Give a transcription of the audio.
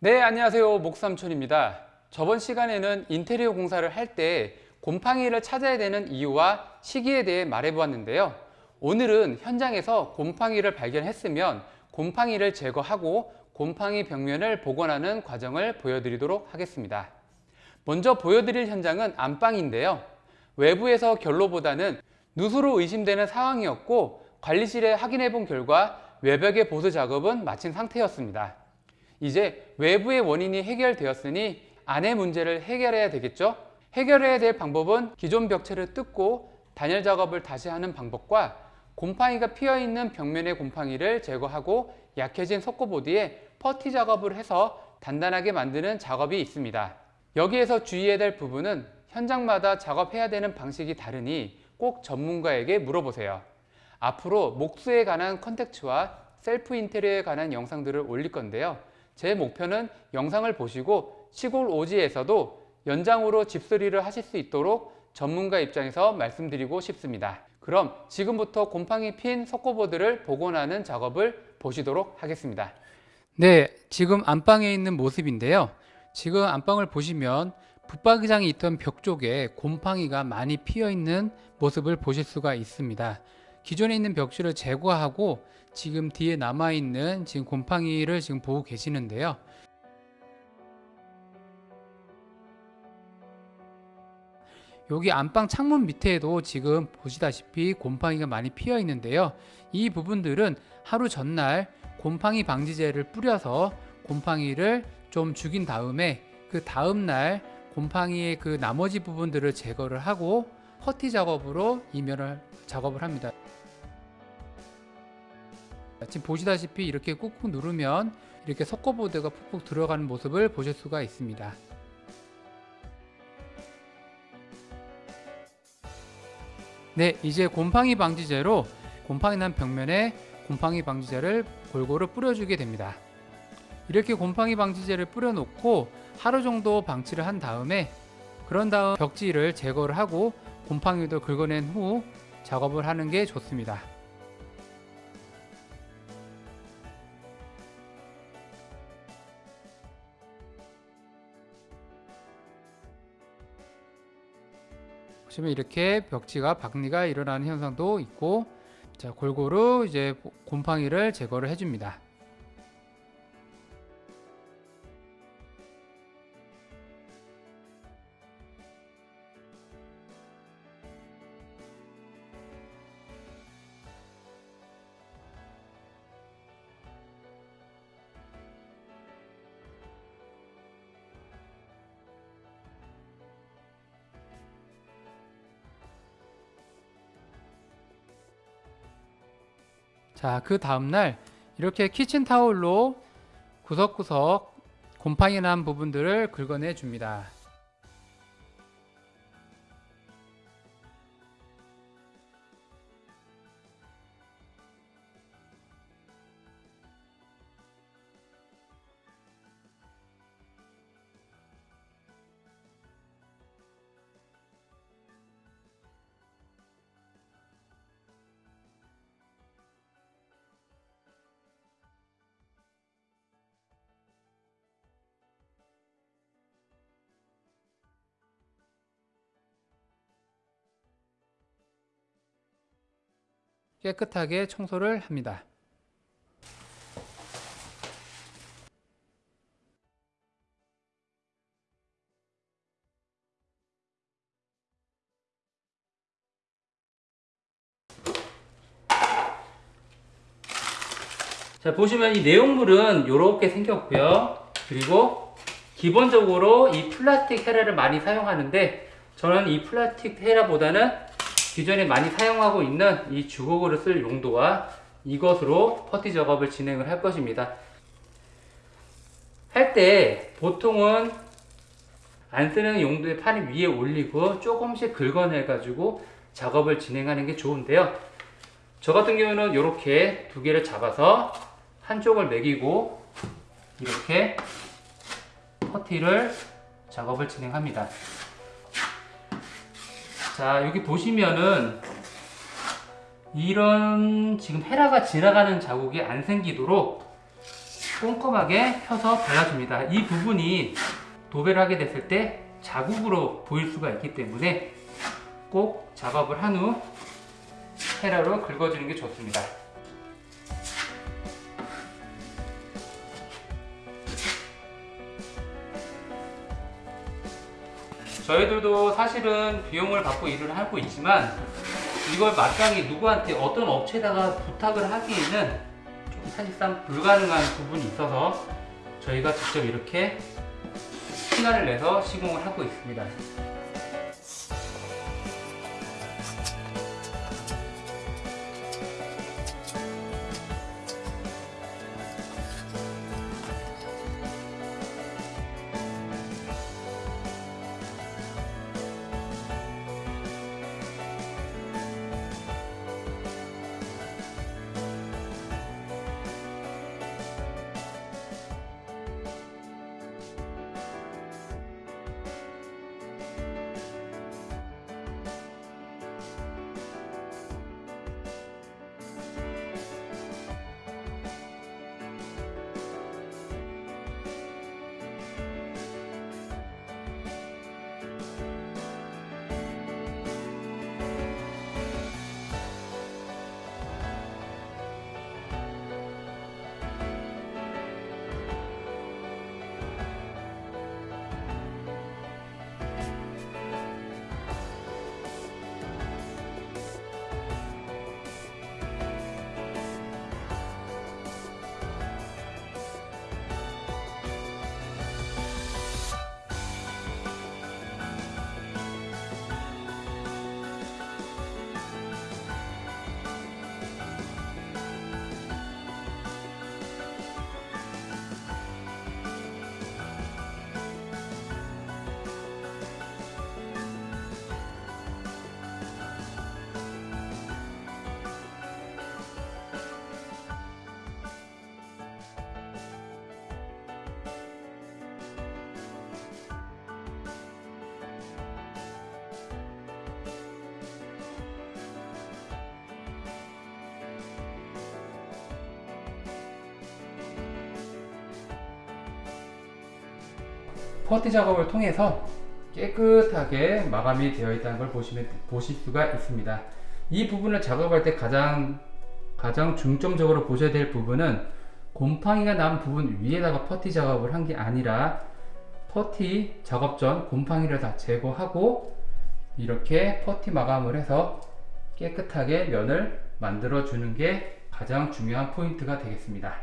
네 안녕하세요. 목삼촌입니다. 저번 시간에는 인테리어 공사를 할 때 곰팡이를 찾아야 되는 이유와 시기에 대해 말해 보았는데요. 오늘은 현장에서 곰팡이를 발견했으면 곰팡이를 제거하고 곰팡이 벽면을 복원하는 과정을 보여드리도록 하겠습니다. 먼저 보여드릴 현장은 안방인데요. 외부에서 결로보다는 누수로 의심되는 상황이었고 관리실에 확인해 본 결과 외벽의 보수 작업은 마친 상태였습니다 이제 외부의 원인이 해결되었으니 안의 문제를 해결해야 되겠죠? 해결해야 될 방법은 기존 벽체를 뜯고 단열 작업을 다시 하는 방법과 곰팡이가 피어있는 벽면의 곰팡이를 제거하고 약해진 석고보드에 퍼티 작업을 해서 단단하게 만드는 작업이 있습니다. 여기에서 주의해야 될 부분은 현장마다 작업해야 되는 방식이 다르니 꼭 전문가에게 물어보세요. 앞으로 목수에 관한 컨텐츠와 셀프 인테리어에 관한 영상들을 올릴 건데요. 제 목표는 영상을 보시고 시골 오지에서도 연장으로 집수리를 하실 수 있도록 전문가 입장에서 말씀드리고 싶습니다. 그럼 지금부터 곰팡이 핀 석고보드를 복원하는 작업을 보시도록 하겠습니다. 네, 지금 안방에 있는 모습인데요. 지금 안방을 보시면 붙박이장이 있던 벽 쪽에 곰팡이가 많이 피어 있는 모습을 보실 수가 있습니다. 기존에 있는 벽실을 제거하고 지금 뒤에 남아있는 지금 곰팡이를 지금 보고 계시는데요. 여기 안방 창문 밑에도 지금 보시다시피 곰팡이가 많이 피어 있는데요. 이 부분들은 하루 전날 곰팡이 방지제를 뿌려서 곰팡이를 좀 죽인 다음에 그 다음날 곰팡이의 그 나머지 부분들을 제거를 하고 퍼티 작업으로 이면을 작업을 합니다. 지금 보시다시피 이렇게 꾹꾹 누르면 이렇게 석고보드가 푹푹 들어가는 모습을 보실 수가 있습니다. 네, 이제 곰팡이 방지제로 곰팡이 난 벽면에 곰팡이 방지제를 골고루 뿌려주게 됩니다. 이렇게 곰팡이 방지제를 뿌려놓고 하루 정도 방치를 한 다음에 그런 다음 벽지를 제거를 하고 곰팡이도 긁어낸 후 작업을 하는 게 좋습니다. 보시면 이렇게 벽지가 박리가 일어나는 현상도 있고 자 골고루 이제 곰팡이를 제거를 해줍니다. 자, 그 다음날 이렇게 키친타올로 구석구석 곰팡이 난 부분들을 긁어내 줍니다. 깨끗하게 청소를 합니다. 자 보시면 이 내용물은 이렇게 생겼고요 그리고 기본적으로 이 플라스틱 헤라를 많이 사용하는데 저는 이 플라스틱 헤라보다는 기존에 많이 사용하고 있는 이 주걱으로 쓸 용도와 이것으로 퍼티 작업을 진행을 할 것입니다. 할 때 보통은 안 쓰는 용도의 판을 위에 올리고 조금씩 긁어내 가지고 작업을 진행하는 게 좋은데요. 저 같은 경우는 이렇게 두 개를 잡아서 한쪽을 매기고 이렇게 퍼티를 작업을 진행합니다. 자 여기 보시면은 이런 지금 헤라가 지나가는 자국이 안 생기도록 꼼꼼하게 펴서 발라줍니다. 이 부분이 도배를 하게 됐을 때 자국으로 보일 수가 있기 때문에 꼭 작업을 한 후 헤라로 긁어주는 게 좋습니다. 저희들도 사실은 비용을 받고 일을 하고 있지만 이걸 마땅히 누구한테 어떤 업체에다가 부탁을 하기에는 좀 사실상 불가능한 부분이 있어서 저희가 직접 이렇게 시간을 내서 시공을 하고 있습니다. 퍼티 작업을 통해서 깨끗하게 마감이 되어 있다는 걸 보시면 보실 수가 있습니다. 이 부분을 작업할 때 가장 가장 중점적으로 보셔야 될 부분은 곰팡이가 난 부분 위에다가 퍼티 작업을 한 게 아니라 퍼티 작업 전 곰팡이를 다 제거하고 이렇게 퍼티 마감을 해서 깨끗하게 면을 만들어 주는 게 가장 중요한 포인트가 되겠습니다.